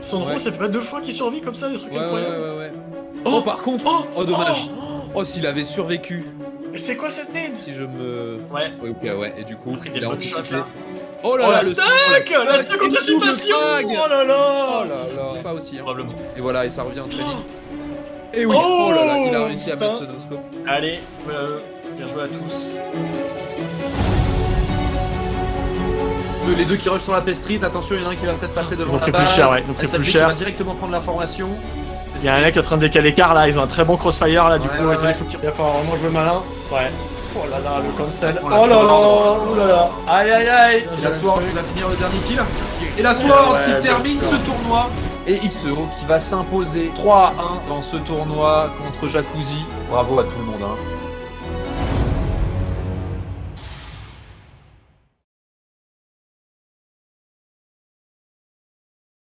Sandro, Ouais. ça fait pas deux fois qu'il survit comme ça, des trucs Ouais, ouais, incroyables. ouais, ouais. Oh, Oh, par contre, Oh oh, dommage. Oh, s'il avait survécu, c'est quoi cette nade si je me. Ouais. Ouais, ok, ouais, et du coup, Il a anticipé. là. Oh là Oh là, la le stack oh, La stack anticipation. Oh là Oh là là là, pas aussi. Hein. Probablement. Et voilà, et ça revient très vite. Et oui, Oh, oh, là là, il a réussi à mettre ce noscope. Allez, euh, bien joué à tous. Deux- Les deux qui rushent sur la P Street, attention, il y en a un qui va peut-être passer devant Ils ont la pris plus base. cher, ouais, ils ont pris plus qui cher. va directement prendre l'information. Il y a un mec qui est en train de décaler car là, ils ont un très bon crossfire là, du Ouais, coup, ouais, il ouais. faut qu'il va falloir vraiment jouer malin. Ouais. Oh là là, le cancel. L'a Oh là là, oh là là. Aïe aïe aïe. Et la Sword qui va finir le dernier kill. Et la Sword Ouais, qui termine ce tournoi. Et XEO qui va s'imposer 3 à 1 dans ce tournoi contre Jacuzzi. Bravo à tout le monde. Hein.